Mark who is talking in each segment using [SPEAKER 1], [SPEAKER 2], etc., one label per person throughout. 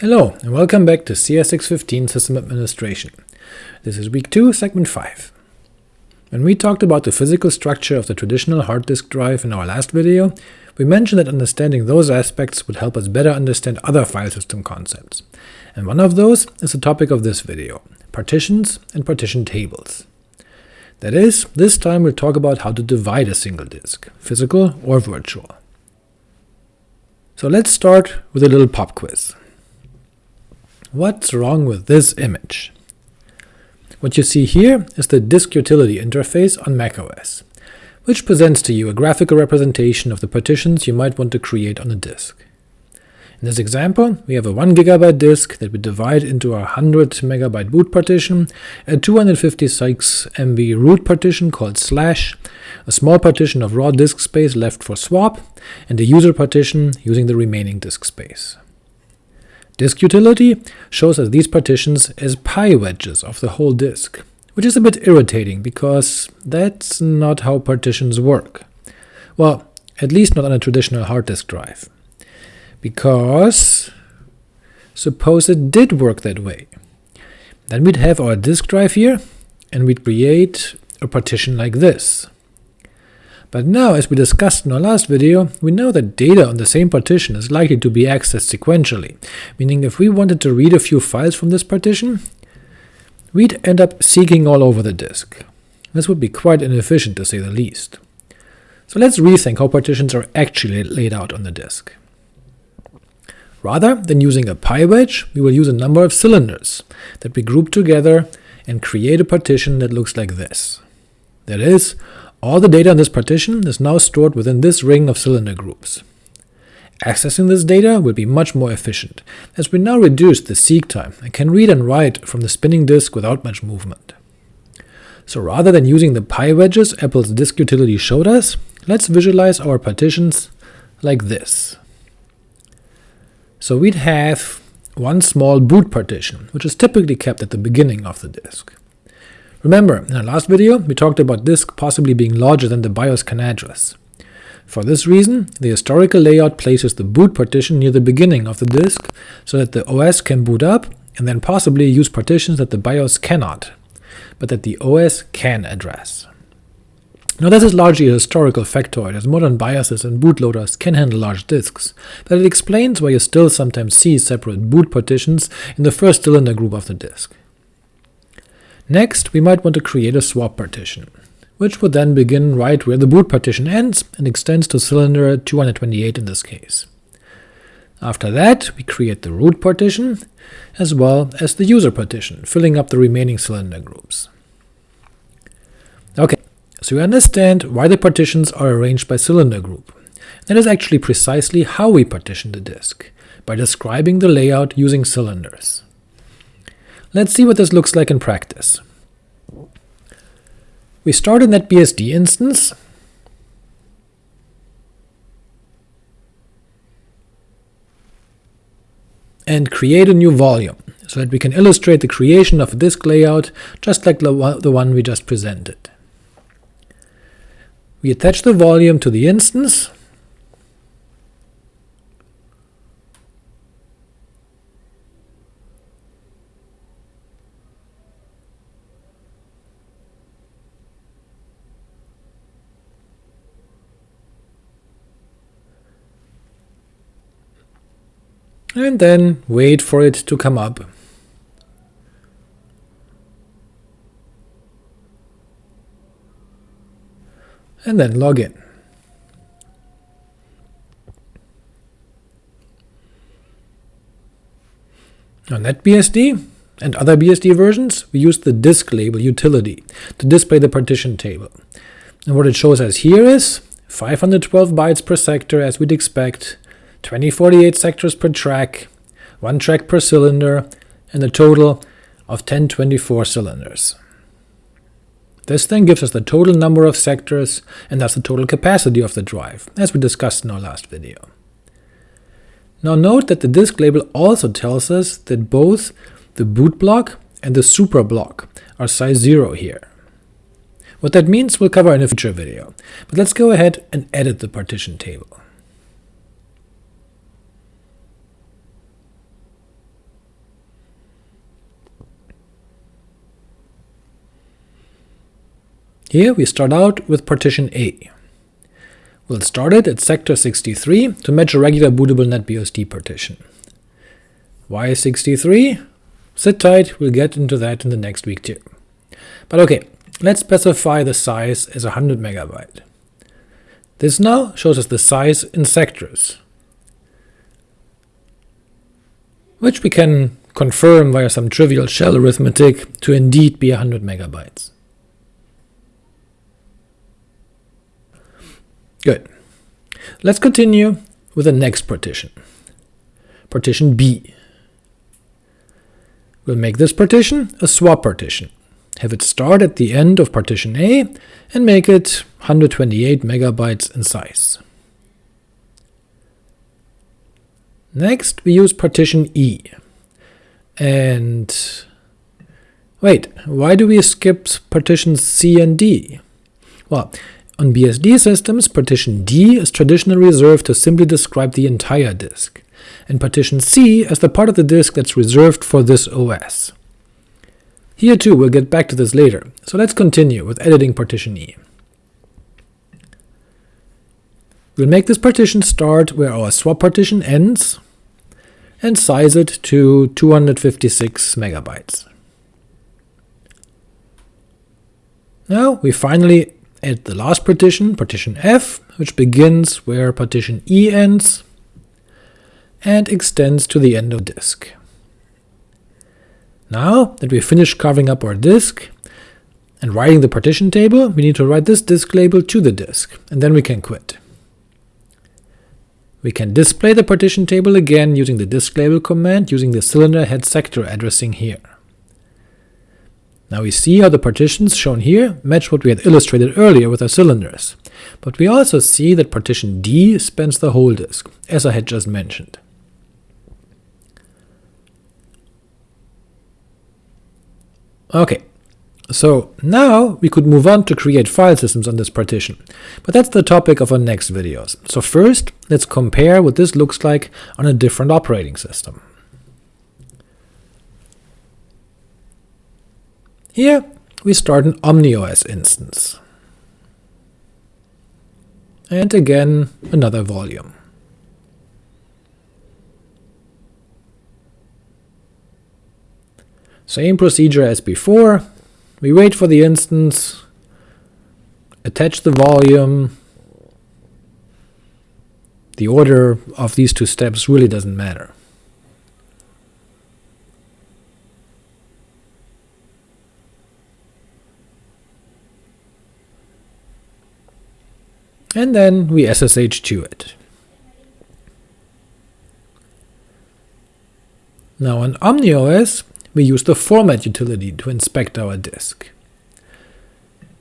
[SPEAKER 1] Hello, and welcome back to CS615 System Administration. This is week 2, segment 5. When we talked about the physical structure of the traditional hard disk drive in our last video, we mentioned that understanding those aspects would help us better understand other file system concepts, and one of those is the topic of this video, partitions and partition tables. That is, this time we'll talk about how to divide a single disk, physical or virtual. So let's start with a little pop quiz. What's wrong with this image? What you see here is the Disk Utility interface on macOS, which presents to you a graphical representation of the partitions you might want to create on a disk. In this example, we have a 1GB disk that we divide into a 100MB boot partition, a 256 MB root partition called slash, a small partition of raw disk space left for swap, and a user partition using the remaining disk space. Disk utility shows us these partitions as pie wedges of the whole disk, which is a bit irritating, because that's not how partitions work. Well, at least not on a traditional hard disk drive. Because suppose it did work that way. Then we'd have our disk drive here, and we'd create a partition like this. But now, as we discussed in our last video, we know that data on the same partition is likely to be accessed sequentially, meaning if we wanted to read a few files from this partition, we'd end up seeking all over the disk. This would be quite inefficient to say the least. So let's rethink how partitions are actually laid out on the disk. Rather than using a pie wedge, we will use a number of cylinders that we group together and create a partition that looks like this. That is, all the data in this partition is now stored within this ring of cylinder groups. Accessing this data will be much more efficient, as we now reduce the seek time and can read and write from the spinning disk without much movement. So rather than using the pie wedges Apple's disk utility showed us, let's visualize our partitions like this. So we'd have one small boot partition, which is typically kept at the beginning of the disk. Remember, in our last video, we talked about disk possibly being larger than the BIOS CAN address. For this reason, the historical layout places the boot partition near the beginning of the disk, so that the OS can boot up and then possibly use partitions that the BIOS cannot, but that the OS can address. Now this is largely a historical factoid, as modern BIOSes and bootloaders can handle large disks, but it explains why you still sometimes see separate boot partitions in the first cylinder group of the disk. Next, we might want to create a swap partition, which would then begin right where the boot partition ends and extends to cylinder 228 in this case. After that, we create the root partition, as well as the user partition, filling up the remaining cylinder groups. Ok, so we understand why the partitions are arranged by cylinder group. That is actually precisely how we partition the disk, by describing the layout using cylinders. Let's see what this looks like in practice. We start a NetBSD instance, and create a new volume, so that we can illustrate the creation of a disk layout just like the one we just presented. We attach the volume to the instance, and then wait for it to come up. And then log in. On NetBSD and other BSD versions, we use the disk label utility to display the partition table. And what it shows us here is 512 bytes per sector as we'd expect, 2048 sectors per track, 1 track per cylinder, and a total of 1024 cylinders. This then gives us the total number of sectors, and thus the total capacity of the drive, as we discussed in our last video. Now note that the disk label also tells us that both the boot block and the super block are size 0 here. What that means we'll cover in a future video, but let's go ahead and edit the partition table. Here we start out with partition A. We'll start it at sector 63 to match a regular bootable NetBSD partition. Why 63? Sit tight, we'll get into that in the next week too. But ok, let's specify the size as 100 MB. This now shows us the size in sectors, which we can confirm via some trivial shell arithmetic to indeed be 100 megabytes. Good. Let's continue with the next partition, partition B. We'll make this partition a swap partition, have it start at the end of partition A, and make it 128 megabytes in size. Next we use partition E, and wait, why do we skip partitions C and D? Well, on BSD systems, partition D is traditionally reserved to simply describe the entire disk, and partition C as the part of the disk that's reserved for this OS. Here too we'll get back to this later, so let's continue with editing partition E. We'll make this partition start where our swap partition ends, and size it to 256 megabytes. Now we finally add the last partition, partition F, which begins where partition E ends, and extends to the end of disk. Now that we've finished carving up our disk and writing the partition table, we need to write this disk label to the disk, and then we can quit. We can display the partition table again using the disk label command using the cylinder head sector addressing here. Now we see how the partitions shown here match what we had illustrated earlier with our cylinders, but we also see that partition D spans the whole disk, as I had just mentioned. Ok, so now we could move on to create file systems on this partition, but that's the topic of our next videos. So first, let's compare what this looks like on a different operating system. Here we start an OmniOS instance. And again another volume. Same procedure as before, we wait for the instance, attach the volume, the order of these two steps really doesn't matter. And then we SSH to it. Now on OmniOS, we use the format utility to inspect our disk.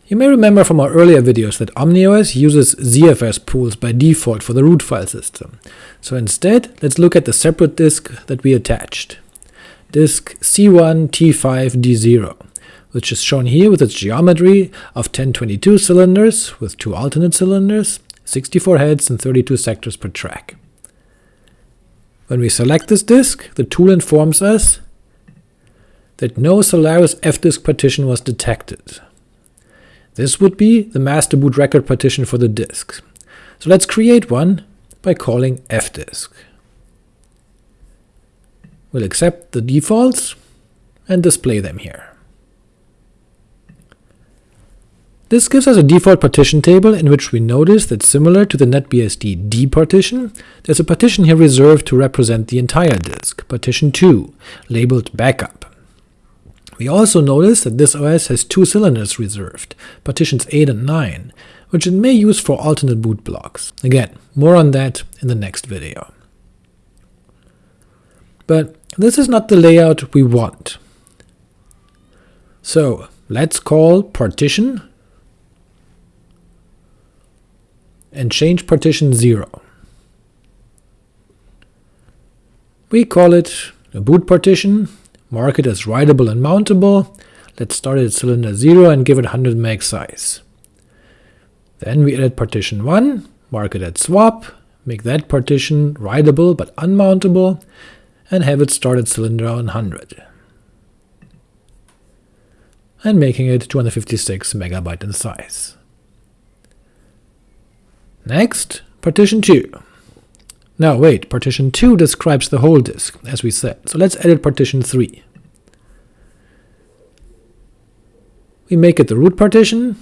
[SPEAKER 1] You may remember from our earlier videos that OmniOS uses ZFS pools by default for the root file system, so instead let's look at the separate disk that we attached, disk C1T5D0, which is shown here with its geometry of 1022 cylinders with two alternate cylinders, 64 heads and 32 sectors per track. When we select this disk, the tool informs us that no Solaris fdisk partition was detected. This would be the master boot record partition for the disk. So let's create one by calling fdisk. We'll accept the defaults and display them here. This gives us a default partition table in which we notice that similar to the NetBSD D partition, there's a partition here reserved to represent the entire disk, partition 2, labeled backup. We also notice that this OS has two cylinders reserved, partitions 8 and 9, which it may use for alternate boot blocks. Again, more on that in the next video. But this is not the layout we want. So let's call partition and change partition 0. We call it a boot partition mark it as writable and mountable, let's start at cylinder 0 and give it 100 meg size. Then we edit partition 1, mark it at swap, make that partition writable but unmountable, and have it start at cylinder 100. and making it 256 megabyte in size. Next, partition 2. Now wait, partition 2 describes the whole disk, as we said, so let's edit partition 3. We make it the root partition,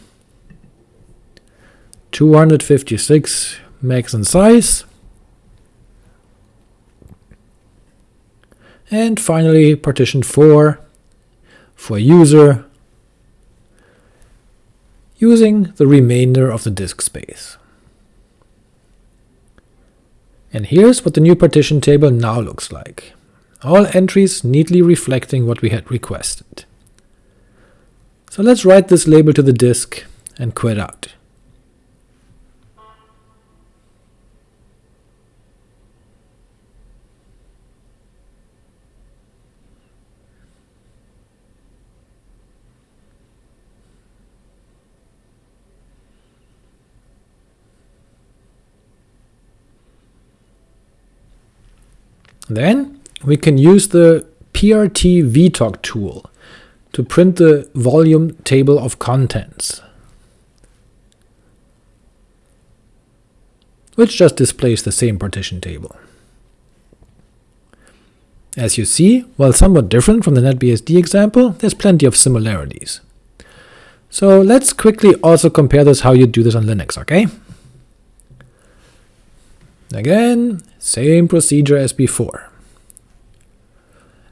[SPEAKER 1] 256 megs in size, and finally partition 4 for user using the remainder of the disk space. And here's what the new partition table now looks like, all entries neatly reflecting what we had requested. So let's write this label to the disk and quit out. Then we can use the PRT VTOC tool to print the volume table of contents, which just displays the same partition table. As you see, while somewhat different from the NetBSD example, there's plenty of similarities. So let's quickly also compare this how you do this on Linux, okay? Again, same procedure as before.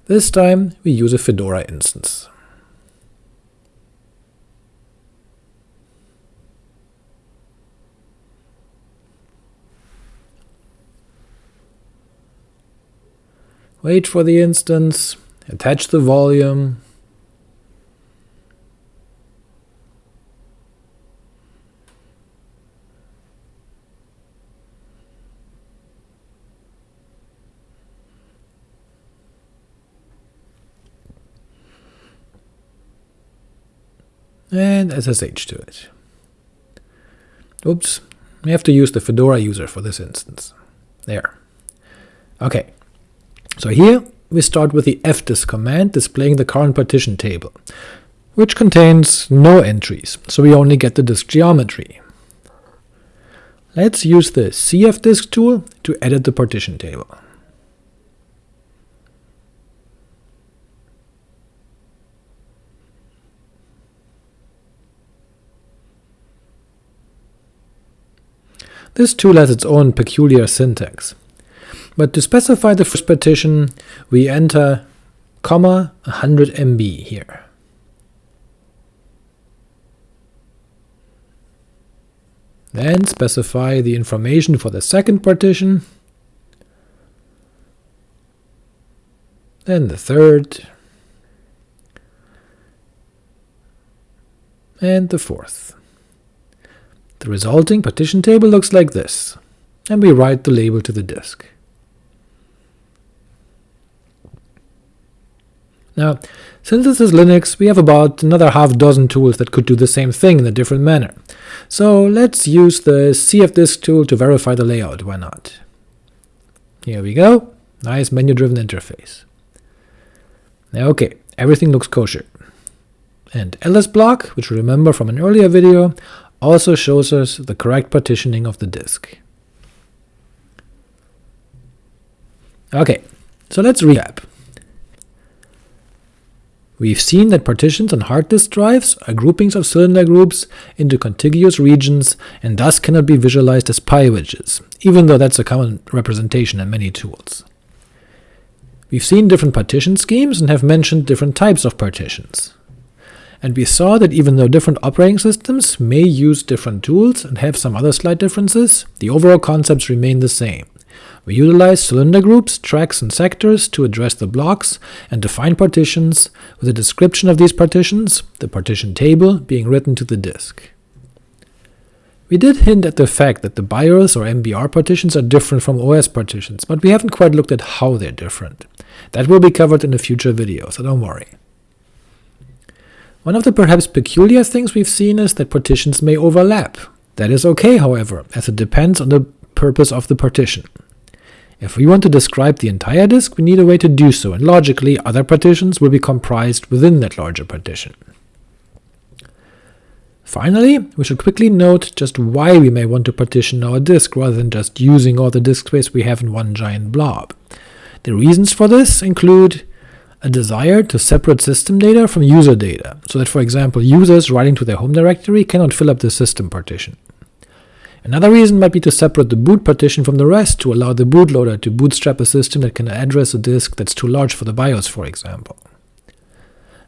[SPEAKER 1] This time we use a Fedora instance. Wait for the instance, attach the volume, and SSH to it. Oops, we have to use the Fedora user for this instance. There. Okay, so here we start with the fdisk command displaying the current partition table, which contains no entries, so we only get the disk geometry. Let's use the sfdisk tool to edit the partition table. This tool has its own peculiar syntax. But to specify the first partition, we enter comma 100 MB here. Then specify the information for the second partition, then the third, and the fourth. The resulting partition table looks like this, and we write the label to the disk. Now, since this is Linux, we have about another half dozen tools that could do the same thing in a different manner. So let's use the cfdisk tool to verify the layout, why not? Here we go, nice menu-driven interface. Okay, everything looks kosher. And lsblock, which we remember from an earlier video, also shows us the correct partitioning of the disk. Okay, so let's recap. We've seen that partitions on hard disk drives are groupings of cylinder groups into contiguous regions and thus cannot be visualized as pie wedges, even though that's a common representation in many tools. We've seen different partition schemes and have mentioned different types of partitions and we saw that even though different operating systems may use different tools and have some other slight differences, the overall concepts remain the same. We utilize cylinder groups, tracks, and sectors to address the blocks and define partitions, with a description of these partitions, the partition table, being written to the disk. We did hint at the fact that the BIOS or MBR partitions are different from OS partitions, but we haven't quite looked at how they're different. That will be covered in a future video, so don't worry. One of the perhaps peculiar things we've seen is that partitions may overlap. That is okay, however, as it depends on the purpose of the partition. If we want to describe the entire disk, we need a way to do so, and logically other partitions will be comprised within that larger partition. Finally, we should quickly note just why we may want to partition our disk rather than just using all the disk space we have in one giant blob. The reasons for this include a desire to separate system data from user data, so that for example users writing to their home directory cannot fill up the system partition. Another reason might be to separate the boot partition from the rest to allow the bootloader to bootstrap a system that can address a disk that's too large for the BIOS, for example.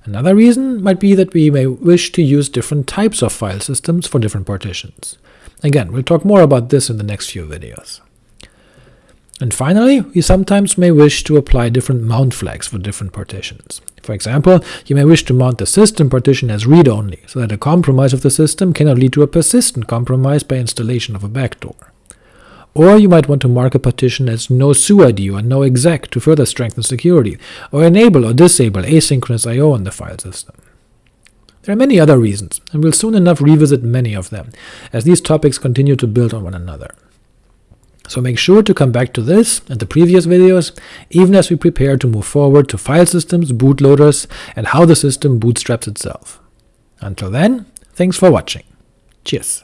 [SPEAKER 1] Another reason might be that we may wish to use different types of file systems for different partitions. Again, we'll talk more about this in the next few videos. And finally, we sometimes may wish to apply different mount flags for different partitions. For example, you may wish to mount the system partition as read-only, so that a compromise of the system cannot lead to a persistent compromise by installation of a backdoor. Or you might want to mark a partition as no suid or no exec to further strengthen security, or enable or disable asynchronous I.O. on the file system. There are many other reasons, and we'll soon enough revisit many of them, as these topics continue to build on one another. So make sure to come back to this and the previous videos, even as we prepare to move forward to file systems, bootloaders, and how the system bootstraps itself. Until then, thanks for watching. Cheers.